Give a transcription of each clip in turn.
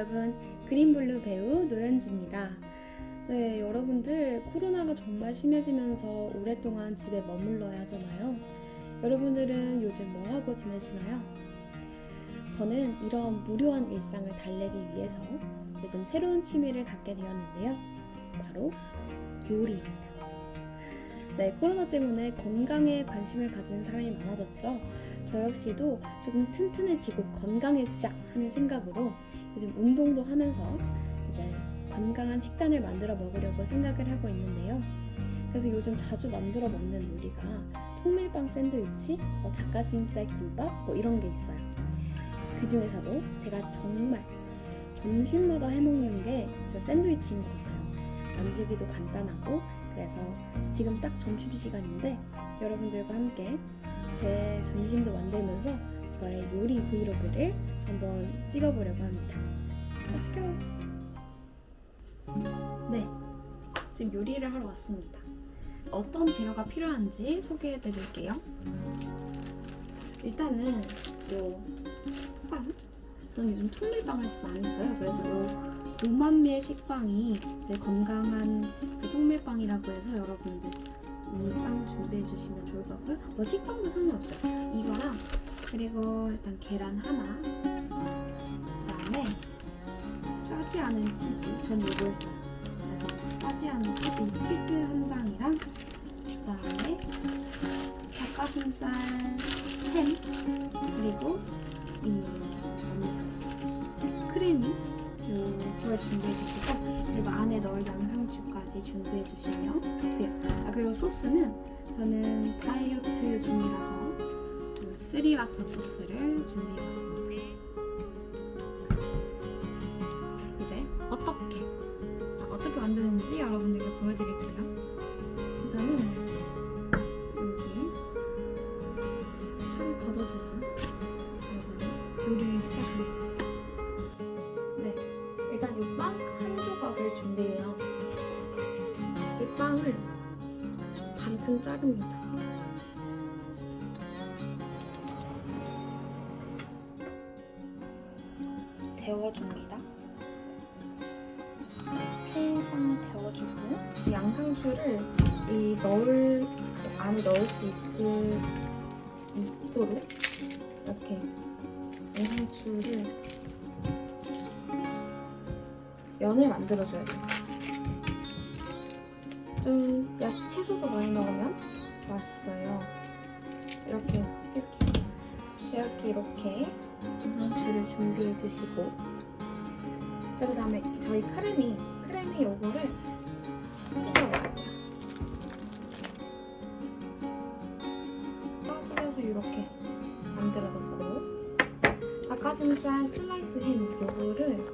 여러분 그린블루 배우 노현지입니다. 네 여러분들 코로나가 정말 심해지면서 오랫동안 집에 머물러야 하잖아요. 여러분들은 요즘 뭐 하고 지내시나요? 저는 이런 무료한 일상을 달래기 위해서 요즘 새로운 취미를 갖게 되었는데요. 바로 요리입니다. 네, 코로나 때문에 건강에 관심을 가진 사람이 많아졌죠. 저 역시도 조금 튼튼해지고 건강해지자 하는 생각으로 요즘 운동도 하면서 이제 건강한 식단을 만들어 먹으려고 생각을 하고 있는데요. 그래서 요즘 자주 만들어 먹는 요리가 통밀빵 샌드위치, 뭐 닭가슴살 김밥 뭐 이런 게 있어요. 그 중에서도 제가 정말 점심마다 해먹는 게 샌드위치인 것 같아요. 만들기도 간단하고 그래서 지금 딱 점심시간인데 여러분들과 함께 제 점심도 만들면서 저의 요리 브이로그를 한번 찍어보려고 합니다. Let's go! 네, 지금 요리를 하러 왔습니다. 어떤 재료가 필요한지 소개해 드릴게요. 일단은 요 빵. 저는 요즘 통밀빵을 많이 써요. 그래서 요 노만밀 식빵이 건강한 그 통밀빵이라고 해서 여러분들 이 빵 준비해 주시면 좋을 것 같고요. 뭐 식빵도 상관없어요. 이거랑 그리고 일단 계란 하나 그다음에 짜지 않은 치즈 전 이걸 써요. 그래서 짜지 않은 이 치즈 한 장이랑 그다음에 닭가슴살 햄 그리고 이 이걸 준비해 주시고 그리고 안에 넣을 양상추까지 준비해 주시면 돼요. 아 그리고 소스는 저는 다이어트 중이라서 그 스리라차 소스를 준비해 봤습니다. 이제 어떻게 아, 어떻게 만드는지 여러분들께 보여드릴게요. 반쯤 자릅니다. 데워줍니다. 빵을 데워주고 이 양상추를 이 넣을 안에 넣을 수 있을 있도록 이렇게 양상추를 면을 만들어줘야 돼요. 좀 야채소도 많이 넣으면 맛있어요. 이렇게 해서 이렇게 이렇게 이렇게 양상추를 준비해 주시고 자 그다음에 저희 크래미 크래미 요거를 찢어 넣어야 돼요. 찢어서 이렇게 만들어 놓고 닭가슴살 슬라이스 햄 요거를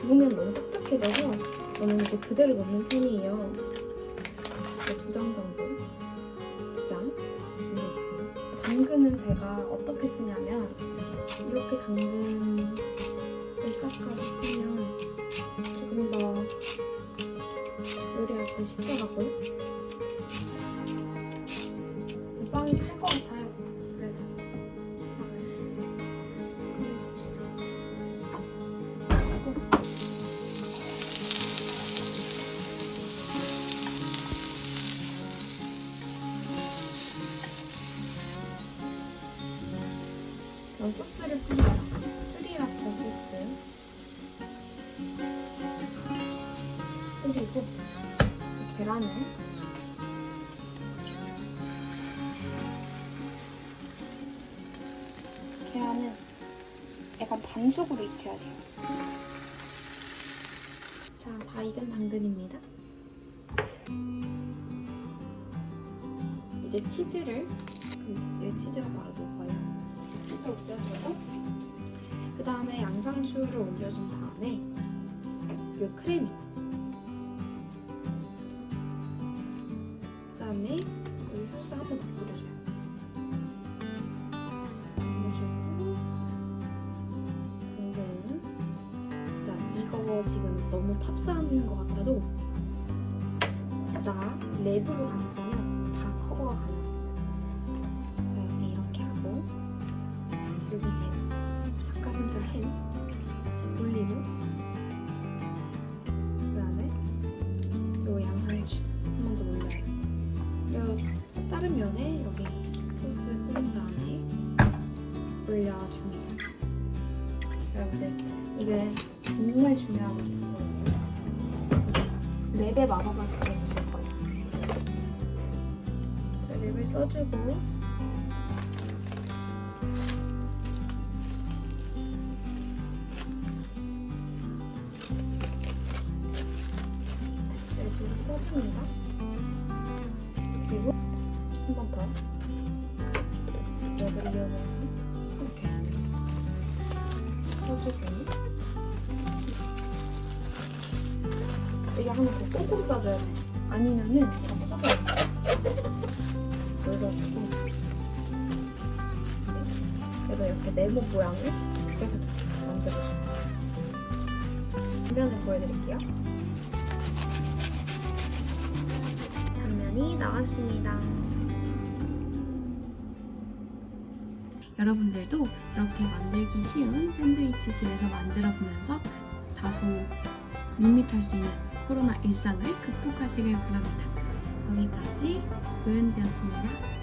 구우면 너무 딱딱해져서 저는 이제 그대로 넣는 편이에요. 두 장 정도, 두 장 준비해주세요. 당근은 제가 어떻게 쓰냐면 이렇게 당근을 깎아서 쓰면 조금 더 요리할 때 쉽더라고요. 이 빵이 탈 소스를 뿌려요. 스리라차 소스. 그리고 이 계란을 계란은 약간 반숙으로 익혀야 돼요. 자, 다 익은 당근입니다. 이제 치즈를 그, 여기 치즈가 바로 녹 치즈 올려주고 그 다음에 양상추를 올려준 다음에 이 크래미 그 다음에 여기 소스 한번더 뿌려줘요. 올려주고 당근 자 이거 지금 너무 탑사하는 것 같아도 나 랩으로 감싸 순서 캔? 올리고 그 다음에 요 양상추 한 번 더 올려요. 요 다른 면에 여기 소스 뿌린 다음에 올려줍니다. 여러분들 이게 정말 중요하거든요. 4배 마법을 가르칠 거예요. 자, 립을 써주고 그리고 한 번 더. 랩을 이용해서 이렇게 써주고 이게 하면 더 꽁꽁 싸줘야 돼. 아니면은 더 커져요. 눌러주고 그래서 이렇게 네모 모양을 계속 만들어줘요. 뒷면을 보여드릴게요. 단면이 나왔습니다. 여러분들도 이렇게 만들기 쉬운 샌드위치 집에서 만들어 보면서 다소 밋밋할 수 있는 코로나 일상을 극복하시길 바랍니다. 여기까지 노현지였습니다.